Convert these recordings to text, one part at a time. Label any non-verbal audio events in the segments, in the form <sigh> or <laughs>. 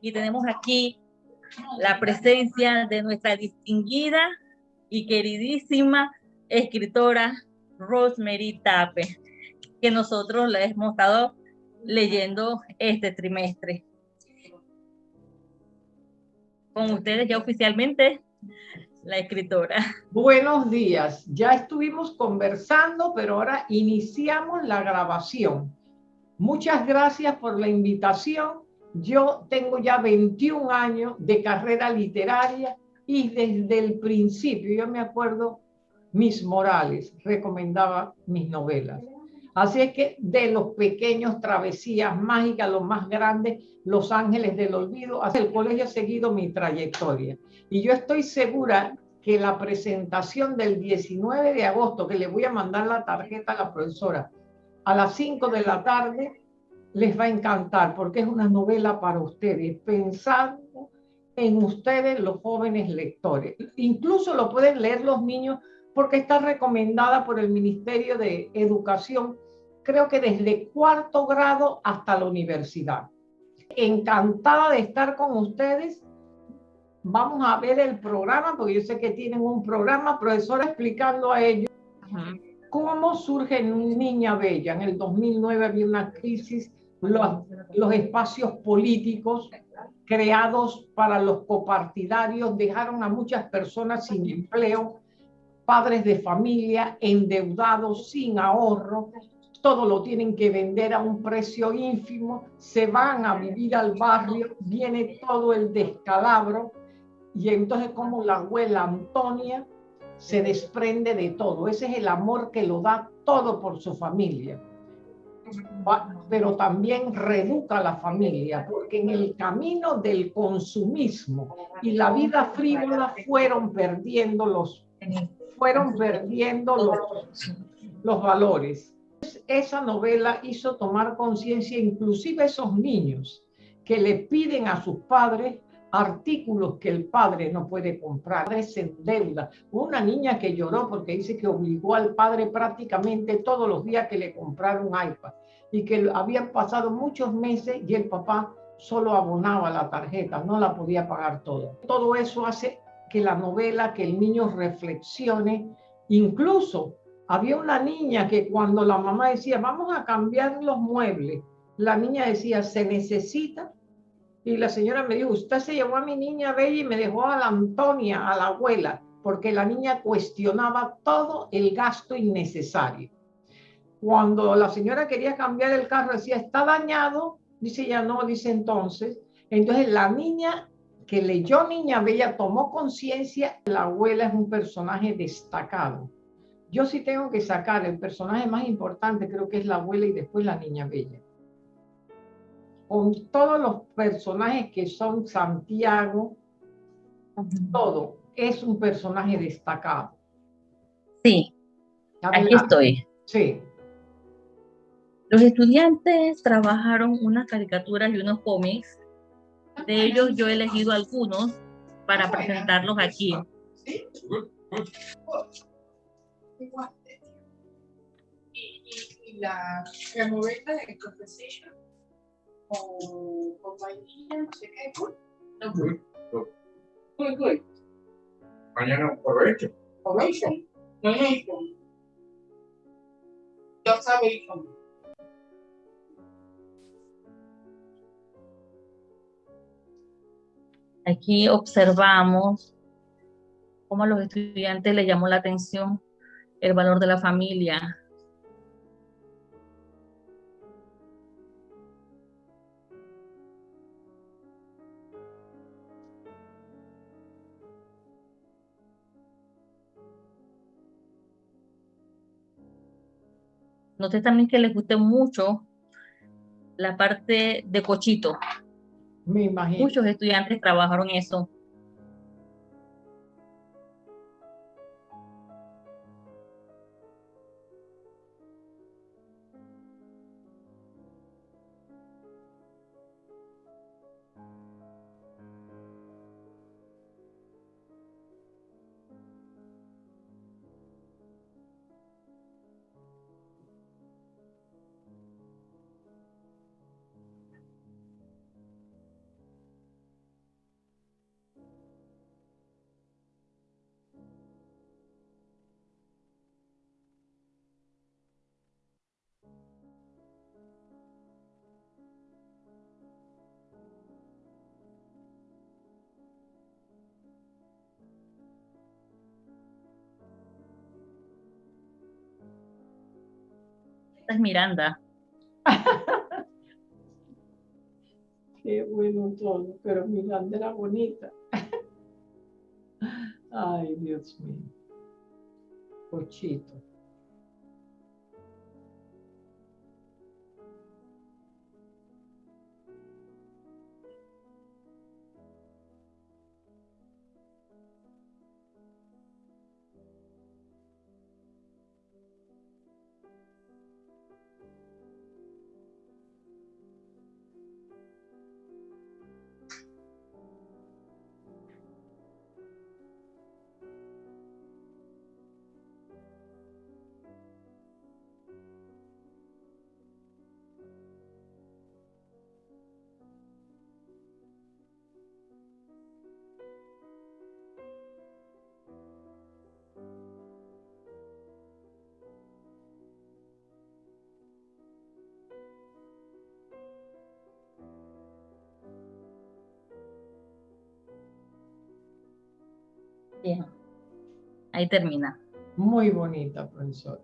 y tenemos aquí la presencia de nuestra distinguida y queridísima escritora Rosemary Tape, que nosotros la hemos estado leyendo este trimestre. Con ustedes ya oficialmente la escritora. Buenos días, ya estuvimos conversando, pero ahora iniciamos la grabación. Muchas gracias por la invitación. Yo tengo ya 21 años de carrera literaria y desde el principio, yo me acuerdo, Miss Morales recomendaba mis novelas. Así es que de los pequeños travesías mágicas, los más grandes, Los Ángeles del Olvido, hasta el colegio ha seguido mi trayectoria. Y yo estoy segura que la presentación del 19 de agosto, que le voy a mandar la tarjeta a la profesora, a las 5 de la tarde, les va a encantar, porque es una novela para ustedes, pensando en ustedes, los jóvenes lectores. Incluso lo pueden leer los niños porque está recomendada por el Ministerio de Educación, creo que desde cuarto grado hasta la universidad. Encantada de estar con ustedes. Vamos a ver el programa, porque yo sé que tienen un programa, profesora, explicando a ellos cómo surge Niña Bella. En el 2009 había una crisis, los, los espacios políticos creados para los copartidarios dejaron a muchas personas sin empleo, padres de familia endeudados, sin ahorro, todo lo tienen que vender a un precio ínfimo, se van a vivir al barrio, viene todo el descalabro y entonces como la abuela Antonia se desprende de todo. Ese es el amor que lo da todo por su familia. Pero también reduca a la familia, porque en el camino del consumismo y la vida frívola fueron perdiendo los fueron perdiendo los, los valores. Esa novela hizo tomar conciencia inclusive esos niños que le piden a sus padres artículos que el padre no puede comprar, se endeuda. Una niña que lloró porque dice que obligó al padre prácticamente todos los días que le comprara un iPad y que habían pasado muchos meses y el papá solo abonaba la tarjeta, no la podía pagar todo. Todo eso hace que la novela, que el niño reflexione. Incluso había una niña que cuando la mamá decía, vamos a cambiar los muebles, la niña decía, se necesita. Y la señora me dijo, usted se llevó a mi niña bella y me dejó a la Antonia, a la abuela, porque la niña cuestionaba todo el gasto innecesario. Cuando la señora quería cambiar el carro, decía, está dañado, dice ya no, dice entonces. Entonces la niña que leyó Niña Bella tomó conciencia, la abuela es un personaje destacado. Yo sí tengo que sacar el personaje más importante, creo que es la abuela y después la Niña Bella. Con todos los personajes que son Santiago, todo es un personaje destacado. Sí, aquí estoy. Sí. Los estudiantes trabajaron unas caricaturas y unos cómics de ellos yo he elegido algunos para presentarlos aquí. Y, la, la novela de Conversation con, con vainilla, no sé qué. No, good. Good. Mañana aprovecho. Ovation. Donation. Just salvation. Aquí observamos cómo a los estudiantes les llamó la atención el valor de la familia. Noté también que les guste mucho la parte de cochito. Muchos estudiantes trabajaron eso. Esta es Miranda. <laughs> Qué bueno todo, pero Miranda era bonita. <laughs> Ay, Dios mío. Pochito. Bien. Ahí termina. Muy bonita, profesora.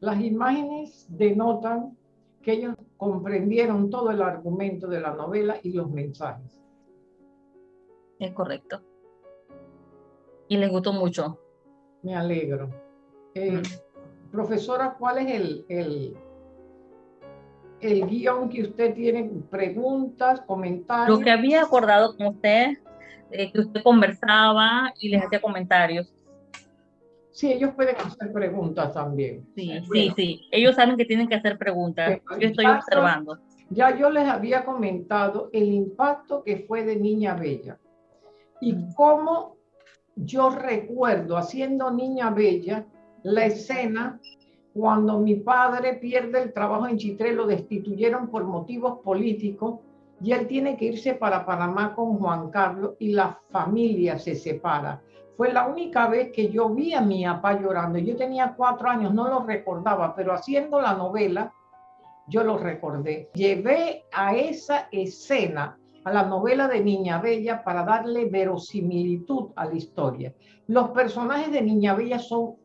Las imágenes denotan que ellos comprendieron todo el argumento de la novela y los mensajes. Es correcto. Y les gustó mucho. Me alegro. Eh, profesora, ¿cuál es el, el, el guion que usted tiene? Preguntas, comentarios. Lo que había acordado con usted, eh, que usted conversaba y les hacía comentarios. Sí, ellos pueden hacer preguntas también. Sí, sí, Bueno. sí. Ellos saben que tienen que hacer preguntas. Yo estoy observando. Ya yo les había comentado el impacto que fue de Niña Bella y cómo yo recuerdo haciendo Niña Bella la escena cuando mi padre pierde el trabajo en Chitré, lo destituyeron por motivos políticos y él tiene que irse para Panamá con Juan Carlos y la familia se separa. Fue la única vez que yo vi a mi papá llorando. Yo tenía cuatro años, no lo recordaba, pero haciendo la novela, yo lo recordé. Llevé a esa escena, a la novela de Niña Bella, para darle verosimilitud a la historia. Los personajes de Niña Bella son,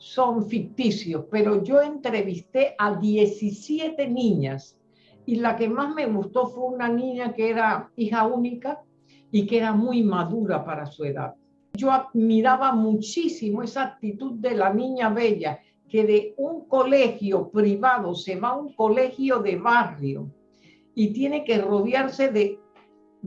son ficticios, pero yo entrevisté a 17 niñas y la que más me gustó fue una niña que era hija única y que era muy madura para su edad. Yo admiraba muchísimo esa actitud de la niña bella, que de un colegio privado se va a un colegio de barrio y tiene que rodearse de,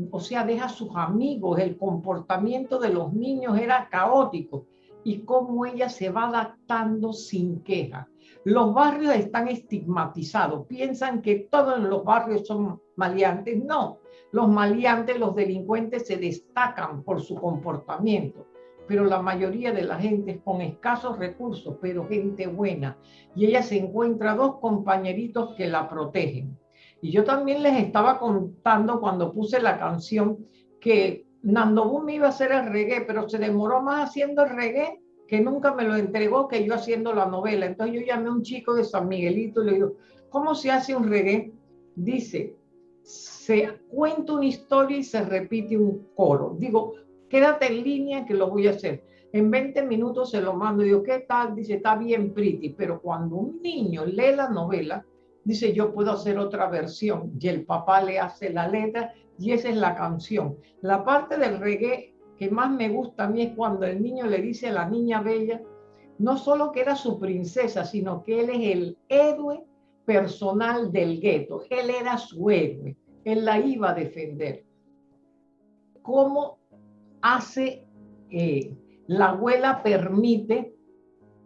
o sea, deja a sus amigos, el comportamiento de los niños era caótico y cómo ella se va adaptando sin queja. Los barrios están estigmatizados, piensan que todos los barrios son maleantes. No, los maleantes, los delincuentes se destacan por su comportamiento, pero la mayoría de la gente es con escasos recursos, pero gente buena. Y ella se encuentra dos compañeritos que la protegen. Y yo también les estaba contando cuando puse la canción que Nando Boom iba a hacer el reggae, pero se demoró más haciendo el reggae que nunca me lo entregó que yo haciendo la novela. Entonces yo llamé a un chico de San Miguelito y le digo, ¿cómo se hace un reggae? Dice, se cuenta una historia y se repite un coro. Digo, quédate en línea que lo voy a hacer. En 20 minutos se lo mando. Digo, ¿qué tal? Dice, está bien pretty. Pero cuando un niño lee la novela, dice, yo puedo hacer otra versión. Y el papá le hace la letra y esa es la canción. La parte del reggae que más me gusta a mí es cuando el niño le dice a la niña bella, no solo que era su princesa, sino que él es el héroe personal del gueto. Él era su héroe. Él la iba a defender. ¿Cómo hace, eh, la abuela permite,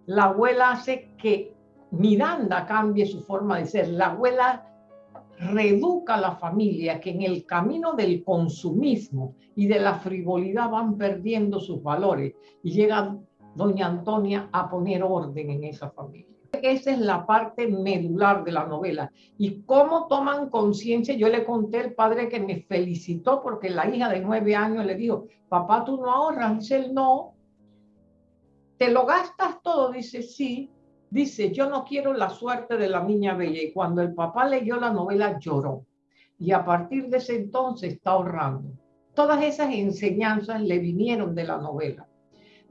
la abuela hace que Miranda cambie su forma de ser. La abuela reeduca la familia que en el camino del consumismo y de la frivolidad van perdiendo sus valores y llega doña Antonia a poner orden en esa familia. Esa es la parte medular de la novela. Y cómo toman conciencia, yo le conté al padre que me felicitó porque la hija de nueve años le dijo, papá, tú no ahorras. Él, no. ¿Te lo gastas todo? Dice, sí. Dice, yo no quiero la suerte de la niña bella. Y cuando el papá leyó la novela, lloró. Y a partir de ese entonces está ahorrando. Todas esas enseñanzas le vinieron de la novela.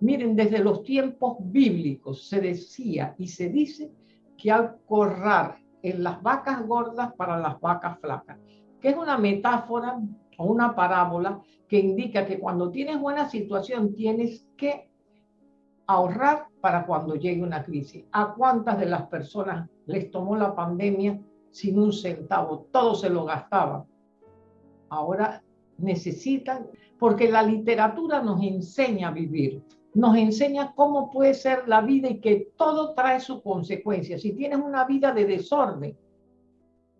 Miren, desde los tiempos bíblicos se decía y se dice que al corrar en las vacas gordas para las vacas flacas, que es una metáfora o una parábola que indica que cuando tienes buena situación tienes que ahorrar para cuando llegue una crisis. ¿A cuántas de las personas les tomó la pandemia sin un centavo? Todo se lo gastaban. Ahora necesitan, porque la literatura nos enseña a vivir, nos enseña cómo puede ser la vida y que todo trae su consecuencia. Si tienes una vida de desorden,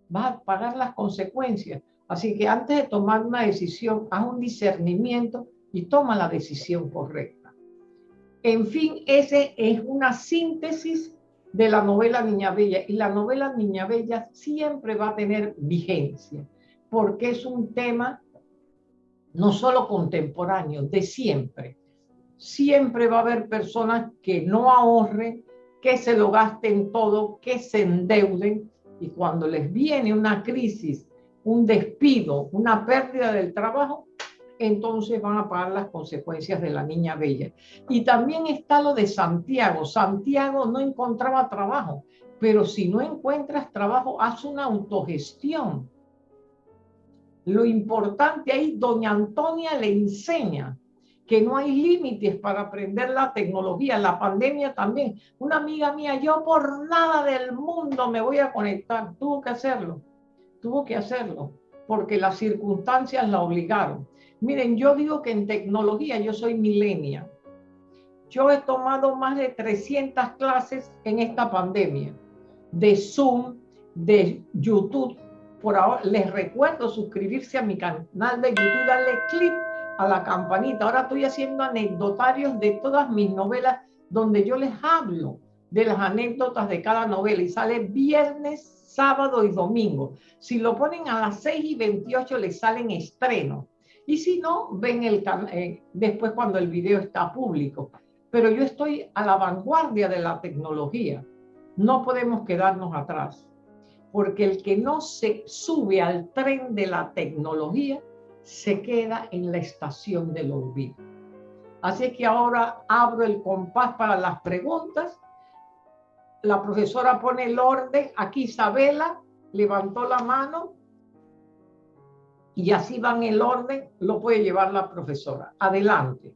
vas a pagar las consecuencias. Así que antes de tomar una decisión, haz un discernimiento y toma la decisión correcta. En fin, ese es una síntesis de la novela Niña Bella. Y la novela Niña Bella siempre va a tener vigencia, porque es un tema no solo contemporáneo, de siempre. Siempre va a haber personas que no ahorren, que se lo gasten todo, que se endeuden, y cuando les viene una crisis un despido, una pérdida del trabajo, entonces van a pagar las consecuencias de la niña bella. Y también está lo de Santiago. Santiago no encontraba trabajo, pero si no encuentras trabajo, haz una autogestión. Lo importante ahí, doña Antonia le enseña que no hay límites para aprender la tecnología, la pandemia también. Una amiga mía, yo por nada del mundo me voy a conectar, tuvo que hacerlo tuvo que hacerlo porque las circunstancias la obligaron. Miren, yo digo que en tecnología yo soy milenia. Yo he tomado más de 300 clases en esta pandemia, de Zoom, de YouTube. Por ahora les recuerdo suscribirse a mi canal de YouTube, darle clic a la campanita. Ahora estoy haciendo anecdotarios de todas mis novelas donde yo les hablo de las anécdotas de cada novela y sale viernes sábado y domingo. Si lo ponen a las 6 y 28 les salen estrenos. Y si no, ven el eh, después cuando el video está público. Pero yo estoy a la vanguardia de la tecnología. No podemos quedarnos atrás. Porque el que no se sube al tren de la tecnología se queda en la estación del olvido. Así que ahora abro el compás para las preguntas la profesora pone el orden, aquí Isabela levantó la mano y así van el orden, lo puede llevar la profesora. Adelante.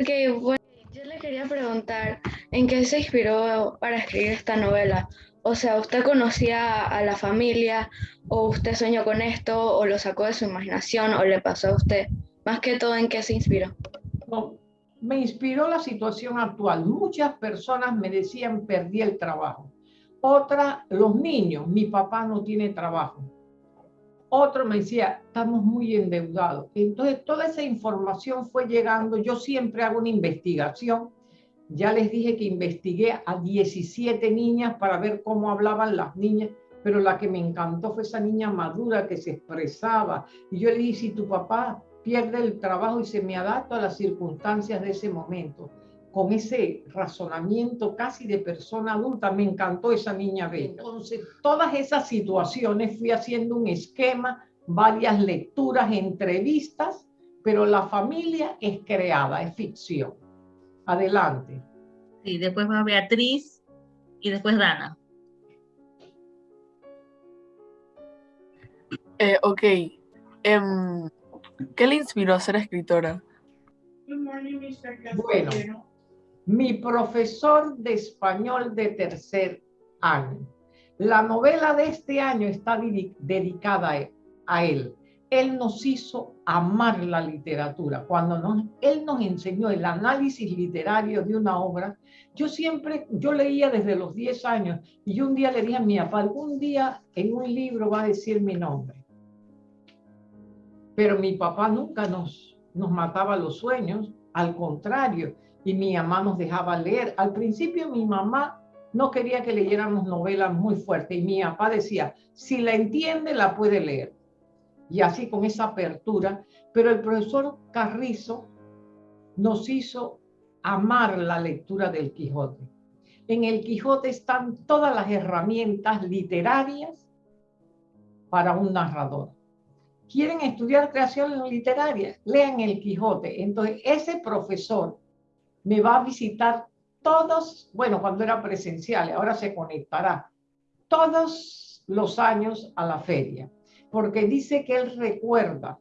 Ok, bueno, yo le quería preguntar, ¿en qué se inspiró para escribir esta novela? O sea, ¿usted conocía a la familia o usted soñó con esto o lo sacó de su imaginación o le pasó a usted? Más que todo, ¿en qué se inspiró? me inspiró la situación actual. Muchas personas me decían, perdí el trabajo. Otra, los niños, mi papá no tiene trabajo. Otro me decía, estamos muy endeudados. Entonces, toda esa información fue llegando. Yo siempre hago una investigación. Ya les dije que investigué a 17 niñas para ver cómo hablaban las niñas, pero la que me encantó fue esa niña madura que se expresaba. Y yo le dije, si tu papá pierde el trabajo y se me adapta a las circunstancias de ese momento. Con ese razonamiento casi de persona adulta, me encantó esa niña bella. Entonces, todas esas situaciones fui haciendo un esquema, varias lecturas, entrevistas, pero la familia es creada, es ficción. Adelante. Sí, después va Beatriz y después Dana. Eh, ok. Em, ¿Qué le inspiró a ser escritora? Bueno, mi profesor de español de tercer año. La novela de este año está dedicada a él. Él nos hizo amar la literatura. Cuando él nos enseñó el análisis literario de una obra, yo siempre, yo leía desde los 10 años y un día le dije a mi papá, algún día en un libro va a decir mi nombre pero mi papá nunca nos, nos mataba los sueños, al contrario, y mi mamá nos dejaba leer. Al principio mi mamá no quería que leyéramos novelas muy fuertes y mi papá decía, si la entiende, la puede leer. Y así con esa apertura, pero el profesor Carrizo nos hizo amar la lectura del Quijote. En el Quijote están todas las herramientas literarias para un narrador quieren estudiar creación literaria, lean El Quijote. Entonces, ese profesor me va a visitar todos, bueno, cuando era presencial, ahora se conectará, todos los años a la feria, porque dice que él recuerda,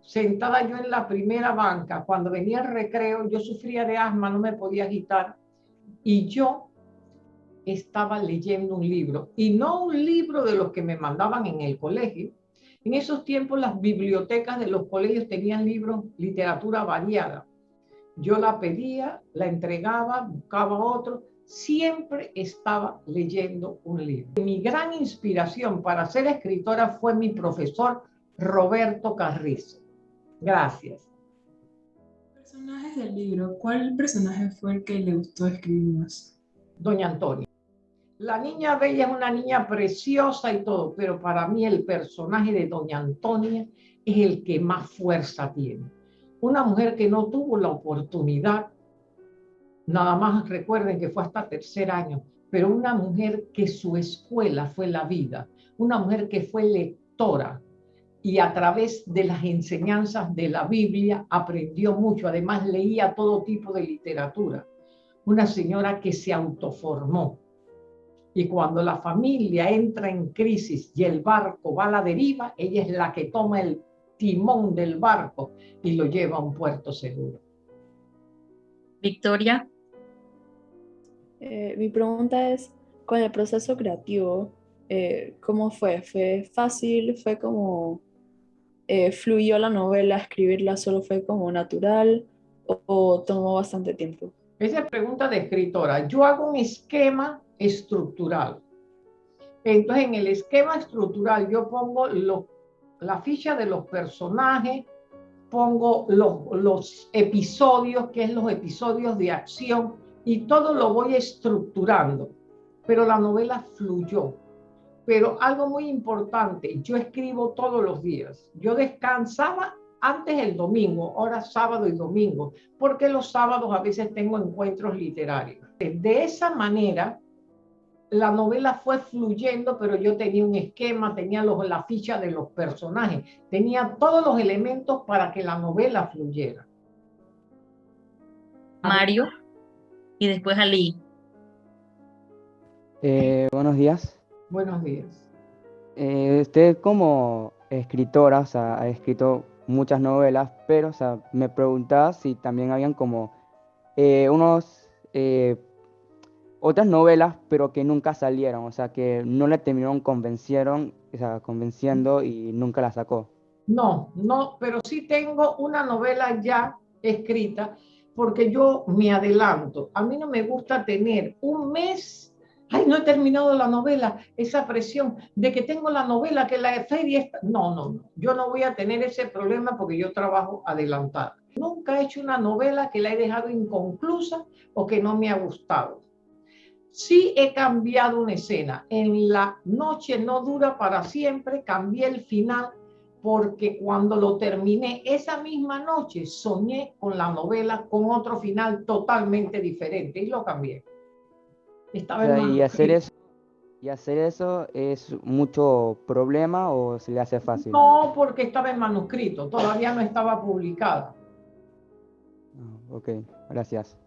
sentada yo en la primera banca, cuando venía el recreo, yo sufría de asma, no me podía agitar, y yo estaba leyendo un libro, y no un libro de los que me mandaban en el colegio. En esos tiempos las bibliotecas de los colegios tenían libros, literatura variada. Yo la pedía, la entregaba, buscaba otro, siempre estaba leyendo un libro. Mi gran inspiración para ser escritora fue mi profesor Roberto Carrizo. Gracias. Personajes del libro, ¿cuál personaje fue el que le gustó escribir más? Doña Antonia. La niña bella es una niña preciosa y todo, pero para mí el personaje de Doña Antonia es el que más fuerza tiene una mujer que no tuvo la oportunidad, nada más recuerden que fue hasta tercer año, pero una mujer que su escuela fue la vida, una mujer que fue lectora y a través de las enseñanzas de la Biblia aprendió mucho, además leía todo tipo de literatura, una señora que se autoformó. Y cuando la familia entra en crisis y el barco va a la deriva, ella es la que toma el timón del barco y lo lleva a un puerto seguro. Victoria. Eh, mi pregunta es, con el proceso creativo, eh, ¿cómo fue? ¿Fue fácil? ¿Fue como eh, fluyó la novela, escribirla solo fue como natural o, o tomó bastante tiempo? Esa es pregunta de escritora. Yo hago un esquema estructural. Entonces, en el esquema estructural yo pongo los la ficha de los personajes, pongo los, los episodios, que es los episodios de acción, y todo lo voy estructurando. Pero la novela fluyó. Pero algo muy importante, yo escribo todos los días. Yo descansaba antes el domingo, ahora sábado y domingo, porque los sábados a veces tengo encuentros literarios. De esa manera, la novela fue fluyendo, pero yo tenía un esquema, tenía los, la ficha de los personajes, tenía todos los elementos para que la novela fluyera. Mario y después Ali. Eh, buenos días. Buenos días. Eh, usted como escritora, o sea, ha escrito muchas novelas, pero o sea, me preguntaba si también habían como eh, unos otras novelas, pero que nunca salieron, o sea, que no le terminaron convencieron, o sea, convenciendo y nunca la sacó. No, no, pero sí tengo una novela ya escrita porque yo me adelanto. A mí no me gusta tener un mes, ay, no he terminado la novela, esa presión de que tengo la novela, que la feria está... No, no, no, yo no voy a tener ese problema porque yo trabajo adelantado. Nunca he hecho una novela que la he dejado inconclusa o que no me ha gustado. Sí he cambiado una escena. En la noche no dura para siempre, cambié el final porque cuando lo terminé esa misma noche soñé con la novela con otro final totalmente diferente y lo cambié. Estaba y hacer eso y hacer eso es mucho problema o se le hace fácil. No, porque estaba en manuscrito, todavía no estaba publicada. Ah, ok, gracias.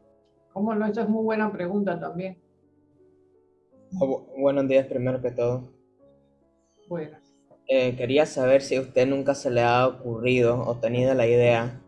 ¿Cómo no? Esa es muy buena pregunta también. Buenos días, primero que todo. Buenas. Eh, quería saber si a usted nunca se le ha ocurrido o tenido la idea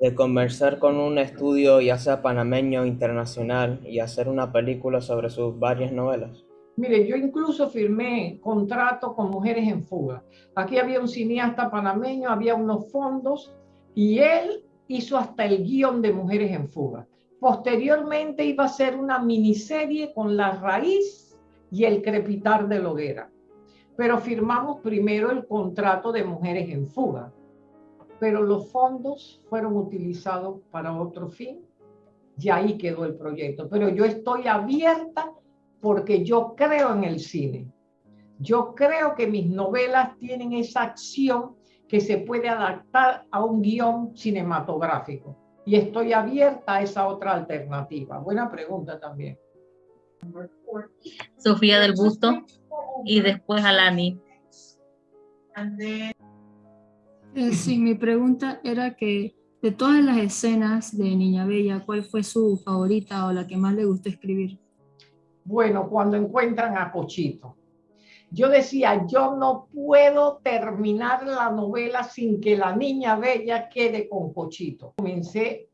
de conversar con un estudio, ya sea panameño o internacional, y hacer una película sobre sus varias novelas. Mire, yo incluso firmé contrato con Mujeres en Fuga. Aquí había un cineasta panameño, había unos fondos, y él hizo hasta el guion de Mujeres en Fuga. Posteriormente iba a ser una miniserie con la raíz y el crepitar de la hoguera. Pero firmamos primero el contrato de mujeres en fuga, pero los fondos fueron utilizados para otro fin y ahí quedó el proyecto. Pero yo estoy abierta porque yo creo en el cine. Yo creo que mis novelas tienen esa acción que se puede adaptar a un guion cinematográfico. Y estoy abierta a esa otra alternativa. Buena pregunta también. Sofía del Busto y después Alani. Eh, sí, mi pregunta era que de todas las escenas de Niña Bella, ¿cuál fue su favorita o la que más le gustó escribir? Bueno, cuando encuentran a Cochito. Yo decía, yo no puedo terminar la novela sin que la niña bella quede con Cochito. Comencé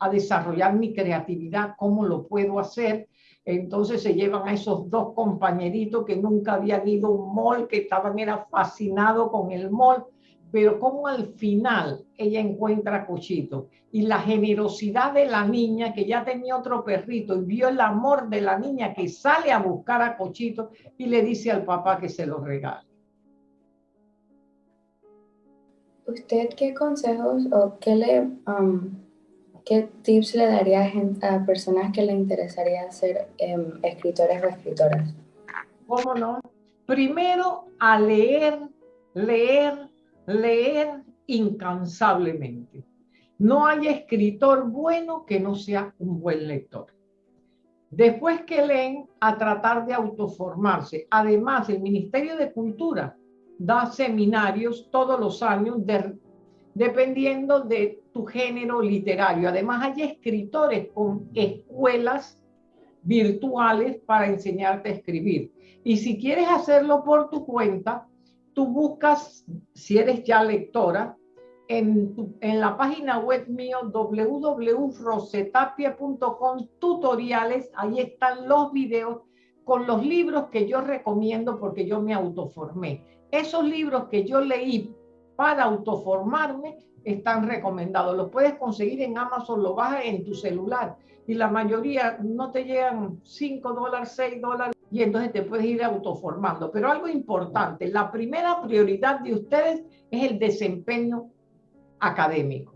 a desarrollar mi creatividad, cómo lo puedo hacer. Entonces se llevan a esos dos compañeritos que nunca habían ido a un mall, que estaban era fascinados con el mall, pero cómo al final ella encuentra a Cochito y la generosidad de la niña que ya tenía otro perrito y vio el amor de la niña que sale a buscar a Cochito y le dice al papá que se lo regale. ¿Usted qué consejos o qué le um, qué tips le daría a, a, personas que le interesaría ser um, escritores o escritoras? ¿Cómo no? Primero a leer, leer, leer incansablemente. No hay escritor bueno que no sea un buen lector. Después que leen, a tratar de autoformarse. Además, el Ministerio de Cultura da seminarios todos los años dependiendo de tu género literario. Además, hay escritores con escuelas virtuales para enseñarte a escribir. Y si quieres hacerlo por tu cuenta, tú buscas, si eres ya lectora, en, en la página web mío www.rosetapia.com tutoriales, ahí están los videos con los libros que yo recomiendo porque yo me autoformé. Esos libros que yo leí para autoformarme están recomendados. Los puedes conseguir en Amazon, lo bajas en tu celular y la mayoría no te llegan 5 dólares, 6 dólares y entonces te puedes ir autoformando. Pero algo importante, la primera prioridad de ustedes es el desempeño académico.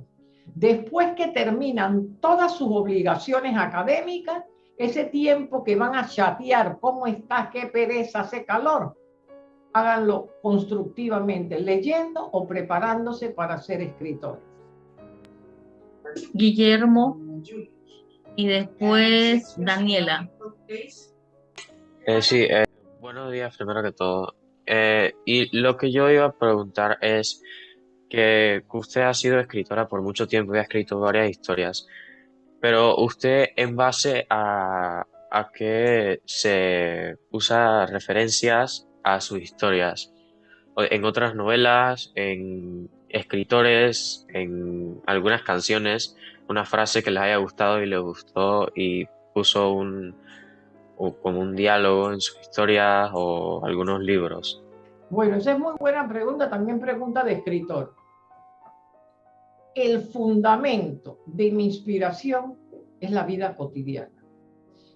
Después que terminan todas sus obligaciones académicas, ese tiempo que van a chatear, cómo está, qué pereza, hace calor, háganlo constructivamente, leyendo o preparándose para ser escritores. Guillermo y después Daniela. Eh, sí, eh, buenos días primero que todo. Eh, y lo que yo iba a preguntar es que usted ha sido escritora por mucho tiempo y ha escrito varias historias, pero usted en base a, a qué se usa referencias a sus historias, en otras novelas, en escritores, en algunas canciones, una frase que les haya gustado y le gustó y puso un, como un diálogo en sus historias o algunos libros? Bueno, esa es muy buena pregunta, también pregunta de escritor. El fundamento de mi inspiración es la vida cotidiana.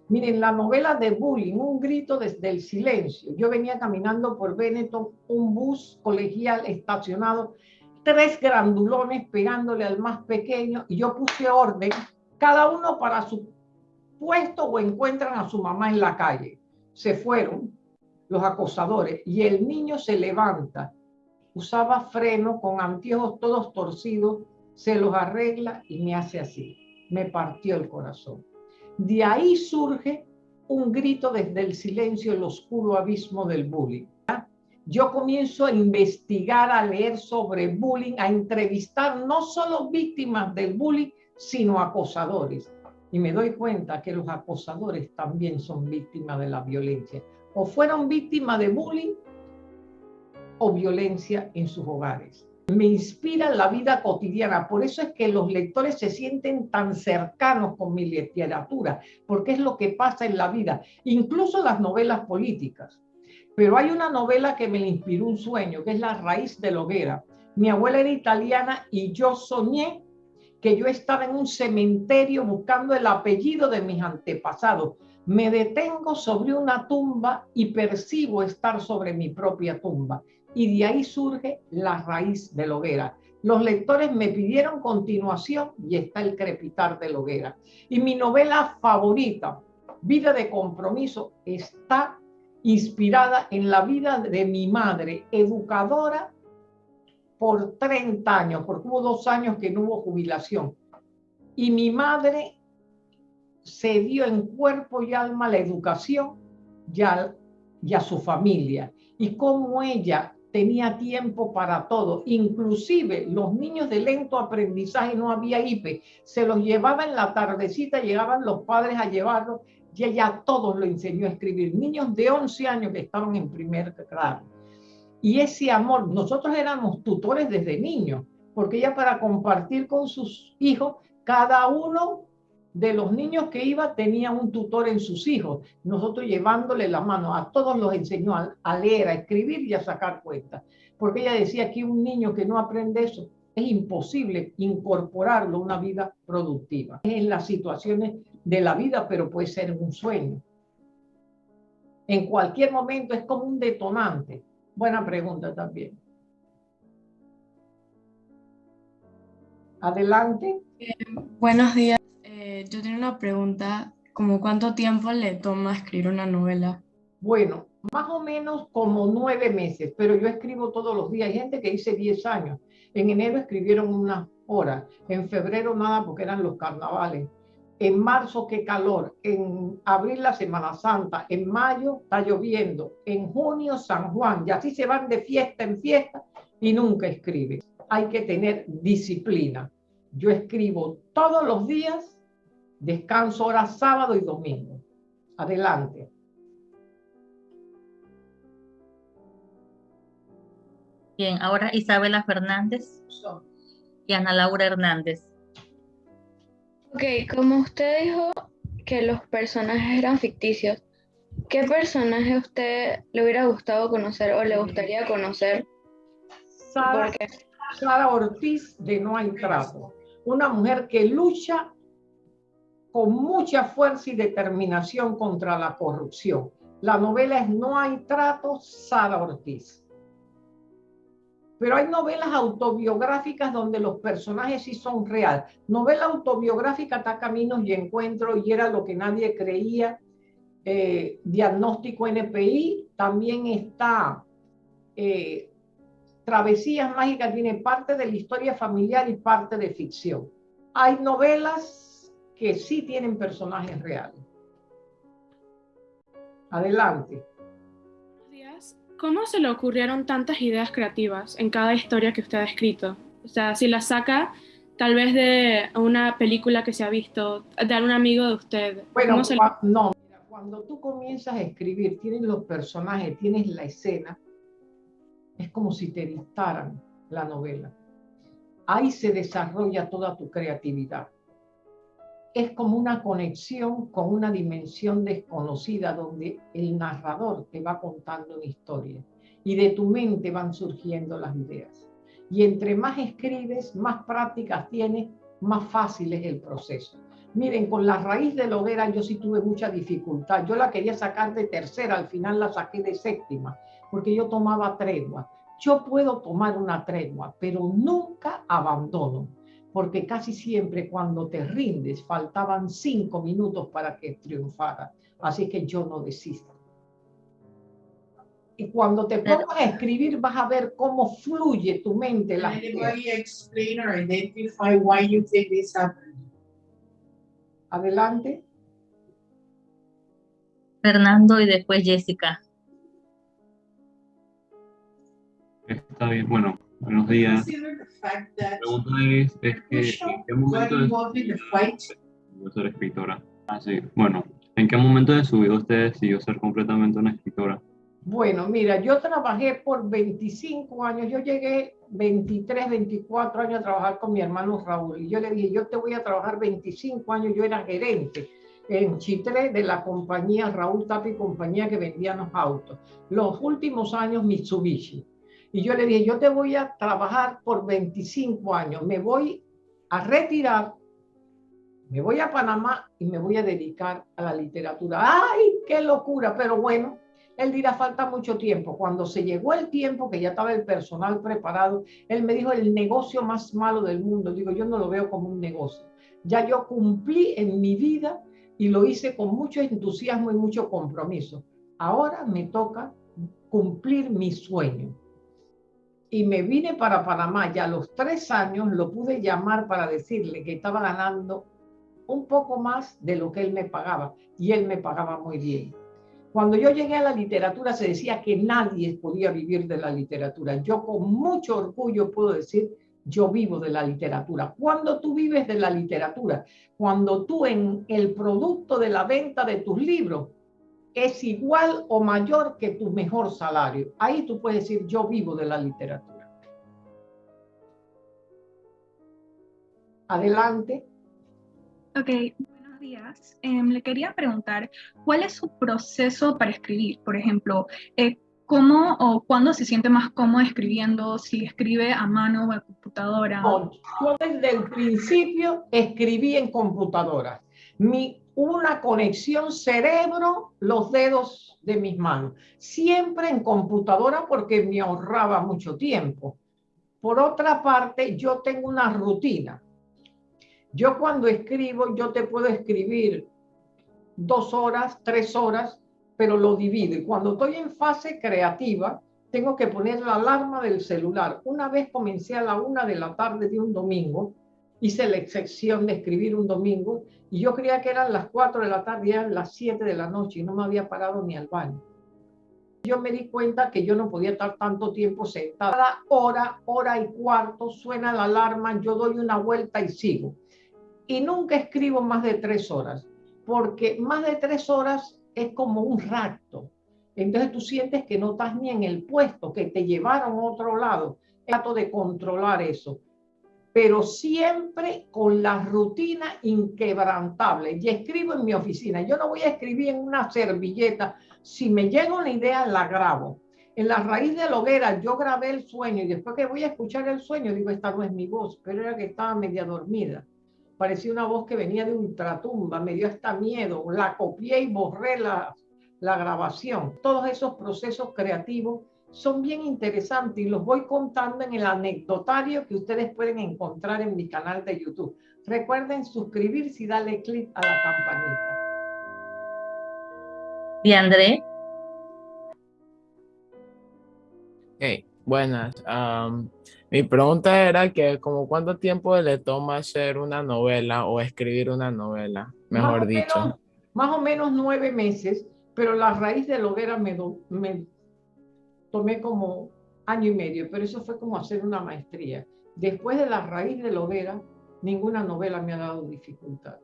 Miren, la novela de Bullying, un grito desde el silencio. Yo venía caminando por Benetton, un bus colegial estacionado, tres grandulones pegándole al más pequeño y yo puse orden, cada uno para su puesto o encuentran a su mamá en la calle. Se fueron los acosadores y el niño se levanta, usaba freno con anteojos todos torcidos, se los arregla y me hace así. Me partió el corazón. De ahí surge un grito desde el silencio, el oscuro abismo del bullying. Yo comienzo a investigar, a leer sobre bullying, a entrevistar no solo víctimas del bullying, sino acosadores y me doy cuenta que los acosadores también son víctimas de la violencia. O fueron víctimas de bullying o violencia en sus hogares. Me inspira la vida cotidiana, por eso es que los lectores se sienten tan cercanos con mi literatura, porque es lo que pasa en la vida, incluso las novelas políticas. Pero hay una novela que me inspiró un sueño, que es La raíz de la hoguera. Mi abuela era italiana y yo soñé que yo estaba en un cementerio buscando el apellido de mis antepasados. Me detengo sobre una tumba y percibo estar sobre mi propia tumba. Y de ahí surge la raíz de la hoguera. Los lectores me pidieron continuación y está el crepitar de la hoguera. Y mi novela favorita, Vida de Compromiso, está inspirada en la vida de mi madre, educadora por 30 años, porque hubo dos años que no hubo jubilación. Y mi madre se dio en cuerpo y alma la educación y a, y a su familia. Y cómo ella tenía tiempo para todo. Inclusive los niños de lento aprendizaje no había IPE. Se los llevaba en la tardecita, llegaban los padres a llevarlos y ella a todos lo enseñó a escribir. Niños de 11 años que estaban en primer grado. Y ese amor, nosotros éramos tutores desde niños, porque ella para compartir con sus hijos, cada uno de los niños que iba tenía un tutor en sus hijos. Nosotros llevándole la mano, a todos los enseñó a, leer, a escribir y a sacar cuentas. Porque ella decía que un niño que no aprende eso, es imposible incorporarlo a una vida productiva. Es en las situaciones de la vida, pero puede ser un sueño. En cualquier momento es como un detonante. Buena pregunta también. Adelante. Buenos días. Eh, yo tengo una pregunta, como cuánto tiempo le toma escribir una novela? Bueno, más o menos como nueve meses, pero yo escribo todos los días. Hay gente que dice diez años. En enero escribieron una hora, en febrero nada porque eran los carnavales. En marzo qué calor, en abril la Semana Santa, en mayo está lloviendo, en junio San Juan, y así se van de fiesta en fiesta y nunca escriben. Hay que tener disciplina. Yo escribo todos los días Descanso hora sábado y domingo. Adelante. Bien, ahora Isabela Fernández y Ana Laura Hernández. Ok, como usted dijo que los personajes eran ficticios, ¿qué personaje a usted le hubiera gustado conocer o le gustaría conocer? Sara, Sara Ortiz de No hay trato. Una mujer que lucha con mucha fuerza y determinación contra la corrupción. La novela es No hay trato, Sara Ortiz. Pero hay novelas autobiográficas donde los personajes sí son reales. Novela autobiográfica está Caminos y Encuentro y era lo que nadie creía. Eh, diagnóstico NPI. También está eh, Travesías Mágicas, tiene parte de la historia familiar y parte de ficción. Hay novelas que sí tienen personajes reales. Adelante. ¿Cómo se le ocurrieron tantas ideas creativas en cada historia que usted ha escrito? O sea, si la saca tal vez de una película que se ha visto, de algún amigo de usted. Bueno, no, cuando tú comienzas a escribir, tienes los personajes, tienes la escena, es como si te dictaran la novela. Ahí se desarrolla toda tu creatividad es como una conexión con una dimensión desconocida donde el narrador te va contando una historia y de tu mente van surgiendo las ideas. Y entre más escribes, más prácticas tienes, más fácil es el proceso. Miren, con la raíz de la hoguera yo sí tuve mucha dificultad. Yo la quería sacar de tercera, al final la saqué de séptima, porque yo tomaba tregua. Yo puedo tomar una tregua, pero nunca abandono porque casi siempre cuando te rindes faltaban cinco minutos para que triunfara. Así que yo no desisto. Y cuando te pongas a escribir vas a ver cómo fluye tu mente. La explain or identify why you think this happened? Adelante. Fernando y después Jessica. Está bien, bueno, Buenos días. La pregunta es, es que, ¿en qué momento de su ser escritora? Ah, sí. Bueno, ¿en qué momento de su vida usted decidió ser completamente una escritora? Bueno, mira, yo trabajé por 25 años, yo llegué 23, 24 años a trabajar con mi hermano Raúl y yo le dije, yo te voy a trabajar 25 años, yo era gerente en Chitre de la compañía Raúl Tapi, compañía que vendía los autos. Los últimos años Mitsubishi. Y yo le dije, yo te voy a trabajar por 25 años, me voy a retirar, me voy a Panamá y me voy a dedicar a la literatura. ¡Ay, qué locura! Pero bueno, él dirá, falta mucho tiempo. Cuando se llegó el tiempo, que ya estaba el personal preparado, él me dijo, el negocio más malo del mundo. Digo, yo no lo veo como un negocio. Ya yo cumplí en mi vida y lo hice con mucho entusiasmo y mucho compromiso. Ahora me toca cumplir mi sueño y me vine para Panamá y a los tres años lo pude llamar para decirle que estaba ganando un poco más de lo que él me pagaba y él me pagaba muy bien. Cuando yo llegué a la literatura se decía que nadie podía vivir de la literatura. Yo con mucho orgullo puedo decir, yo vivo de la literatura. Cuando tú vives de la literatura, cuando tú en el producto de la venta de tus libros es igual o mayor que tu mejor salario. Ahí tú puedes decir, yo vivo de la literatura. Adelante. Ok, buenos días. Em, le quería preguntar, ¿cuál es su proceso para escribir? Por ejemplo, eh, ¿cómo o cuándo se siente más cómodo escribiendo? Si escribe a mano o a computadora. yo desde el principio escribí en computadora. Mi una conexión cerebro, los dedos de mis manos. Siempre en computadora porque me ahorraba mucho tiempo. Por otra parte, yo tengo una rutina. Yo cuando escribo, yo te puedo escribir dos horas, tres horas, pero lo divido. Y cuando estoy en fase creativa, tengo que poner la alarma del celular. Una vez comencé a la una de la tarde de un domingo, hice la excepción de escribir un domingo y yo creía que eran las 4 de la tarde, eran las 7 de la noche y no me había parado ni al baño. Yo me di cuenta que yo no podía estar tanto tiempo sentada. Hora, hora y cuarto suena la alarma, yo doy una vuelta y sigo. Y nunca escribo más de tres horas, porque más de tres horas es como un rapto. Entonces tú sientes que no estás ni en el puesto, que te llevaron a otro lado. Trato de controlar eso pero siempre con la rutina inquebrantable. Y escribo en mi oficina. Yo no voy a escribir en una servilleta. Si me llega una idea, la grabo. En la raíz de la hoguera yo grabé el sueño y después que voy a escuchar el sueño, digo, esta no es mi voz, pero era que estaba media dormida. Parecía una voz que venía de ultratumba, me dio hasta miedo. La copié y borré la, la grabación. Todos esos procesos creativos son bien interesantes y los voy contando en el anecdotario que ustedes pueden encontrar en mi canal de YouTube. Recuerden suscribirse y darle clic a la campanita. ¿Y André? Hey, buenas. mi pregunta era que como cuánto tiempo le toma hacer una novela o escribir una novela, mejor dicho. más o menos nueve meses, pero la raíz de la hoguera me, me tomé como año y medio, pero eso fue como hacer una maestría. Después de la raíz de la hoguera, ninguna novela me ha dado dificultad.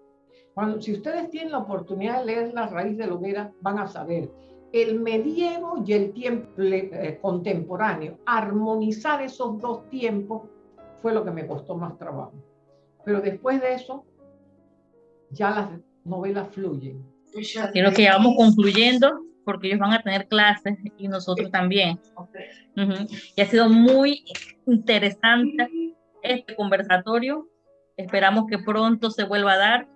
Cuando, si ustedes tienen la oportunidad de leer La raíz de la hoguera, van a saber el medievo y el tiempo eh, contemporáneo. Armonizar esos dos tiempos fue lo que me costó más trabajo. Pero después de eso, ya las novelas fluyen. Creo que ya vamos concluyendo porque ellos van a tener clases y nosotros también. Y ha sido muy interesante este conversatorio. Esperamos que pronto se vuelva a dar.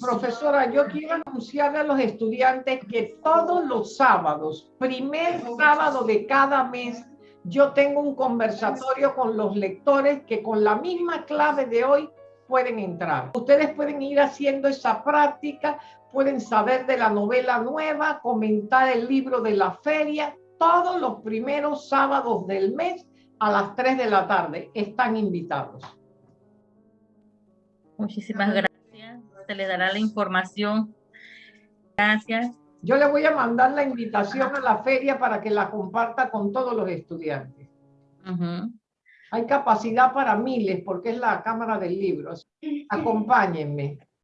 Profesora, yo quiero anunciarle a los estudiantes que todos los sábados, primer sábado de cada mes, yo tengo un conversatorio con los lectores que con la misma clave de hoy pueden entrar. Ustedes pueden ir haciendo esa práctica pueden saber de la novela nueva, comentar el libro de la feria, todos los primeros sábados del mes a las 3 de la tarde. Están invitados. Muchísimas gracias. Se le dará la información. Gracias. Yo le voy a mandar la invitación a la feria para que la comparta con todos los estudiantes. Hay capacidad para miles porque es la Cámara del Libro. Acompáñenme.